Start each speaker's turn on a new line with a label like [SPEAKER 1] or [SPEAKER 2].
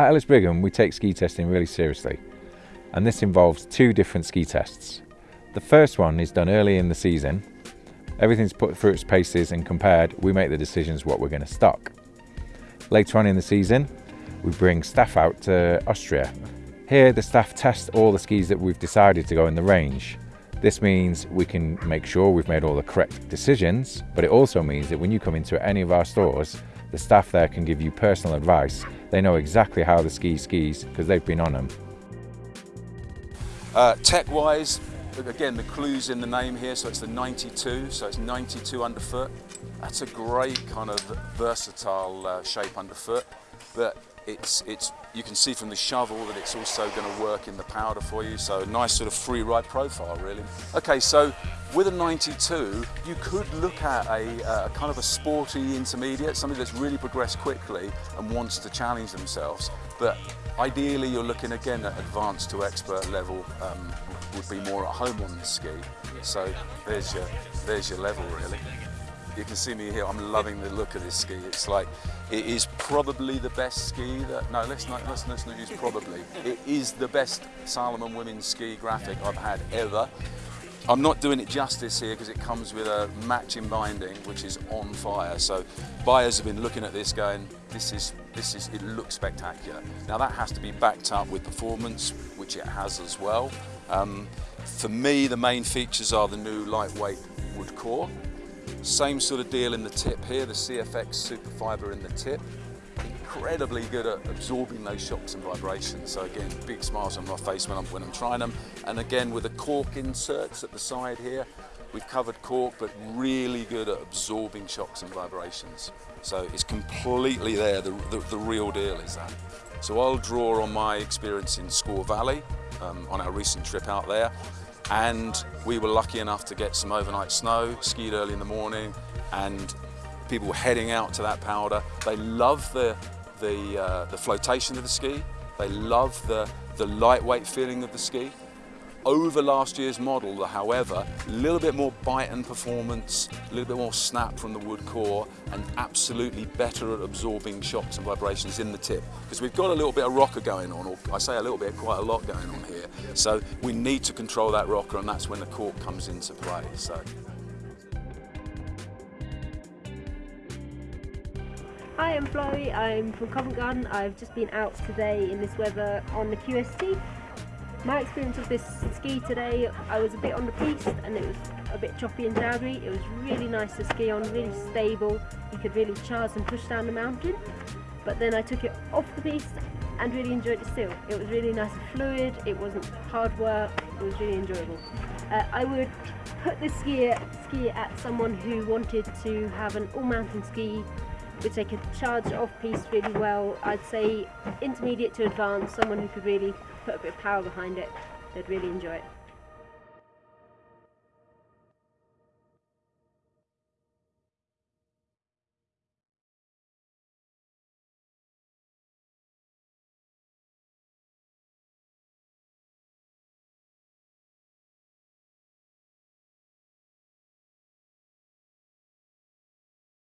[SPEAKER 1] At Ellis Brigham, we take ski testing really seriously, and this involves two different ski tests. The first one is done early in the season. Everything's put through its paces and compared, we make the decisions what we're going to stock. Later on in the season, we bring staff out to Austria. Here, the staff test all the skis that we've decided to go in the range. This means we can make sure we've made all the correct decisions, but it also means that when you come into any of our stores, the staff there can give you personal advice. They know exactly how the ski skis because they've been on them.
[SPEAKER 2] Uh, Tech-wise, again, the clue's in the name here, so it's the 92, so it's 92 underfoot. That's a great kind of versatile uh, shape underfoot, but it's, it's, you can see from the shovel that it's also going to work in the powder for you, so a nice sort of free ride profile really. Okay, so with a 92, you could look at a, kind of a sporty intermediate, somebody that's really progressed quickly and wants to challenge themselves, but ideally you're looking again at advanced to expert level um, would be more at home on the ski. So there's your, there's your level really. You can see me here, I'm loving the look of this ski. It's like, it is probably the best ski that, no, let's not, let's, let's not use probably. It is the best Salomon women's ski graphic I've had ever. I'm not doing it justice here because it comes with a matching binding which is on fire. So buyers have been looking at this going, this is, this is, it looks spectacular. Now that has to be backed up with performance, which it has as well. Um, for me, the main features are the new lightweight wood core. Same sort of deal in the tip here, the CFX super fiber in the tip. Incredibly good at absorbing those shocks and vibrations. So again, big smiles on my face when I'm, when I'm trying them. And again, with the cork inserts at the side here, we've covered cork, but really good at absorbing shocks and vibrations. So it's completely there, the, the, the real deal is that. So I'll draw on my experience in Squaw Valley, um, on our recent trip out there, and we were lucky enough to get some overnight snow, skied early in the morning, and people were heading out to that powder. They love the, the, uh, the flotation of the ski, they love the, the lightweight feeling of the ski, over last year's model, however, a little bit more bite and performance, a little bit more snap from the wood core, and absolutely better at absorbing shocks and vibrations in the tip. Because we've got a little bit of rocker going on, or I say a little bit, quite a lot going on here. So we need to control that rocker, and that's when the cork comes into play. So.
[SPEAKER 3] Hi, I'm Chloe. I'm from Covent Garden. I've just been out today in this weather on the QST my experience of this ski today, I was a bit on the piste and it was a bit choppy and jaggery. It was really nice to ski on, really stable. You could really charge and push down the mountain. But then I took it off the piste and really enjoyed it still. It was really nice and fluid, it wasn't hard work, it was really enjoyable. Uh, I would put this ski, ski at someone who wanted to have an all-mountain ski which they could charge off-piste really well. I'd say intermediate to advanced, someone who could really put a bit of power behind it, they'd really enjoy it.